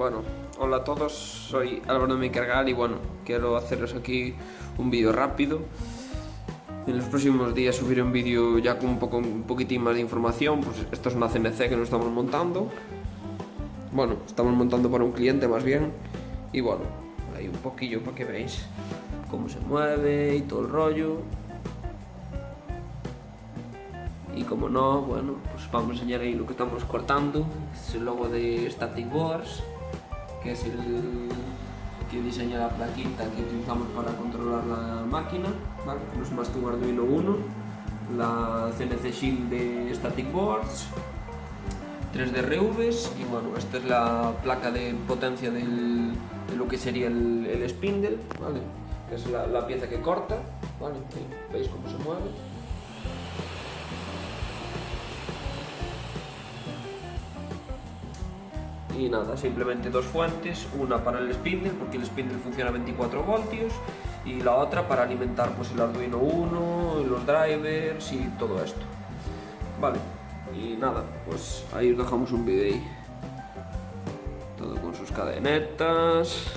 Bueno, hola a todos, soy Álvaro Micargal y bueno, quiero haceros aquí un vídeo rápido. En los próximos días subiré un vídeo ya con un, poco, un poquitín más de información, pues esto es una CNC que nos estamos montando. Bueno, estamos montando para un cliente más bien y bueno, hay un poquillo para que veáis. Y todo el rollo. Y como no, bueno, pues vamos a enseñar ahí lo que estamos cortando. Es el logo de Static Wars que es el que diseña la plaquita que utilizamos para controlar la máquina, ¿vale? no es más un Arduino 1, la CNC Shield de Static Boards, 3D RVs y bueno, esta es la placa de potencia de lo que sería el, el spindle, ¿vale? Es la, pieza que corta, veis cómo se mueve. y nada, simplemente dos fuentes, una para el spindle, porque el spindle funciona a 24 voltios, y la otra para alimentar pues, el Arduino 1, los drivers y todo esto. Vale, y nada, pues ahí os dejamos un vídeo. Todo con sus cadenetas.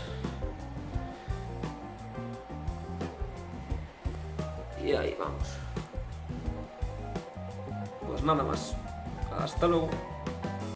Y ahí vamos. Pues nada más. Hasta luego.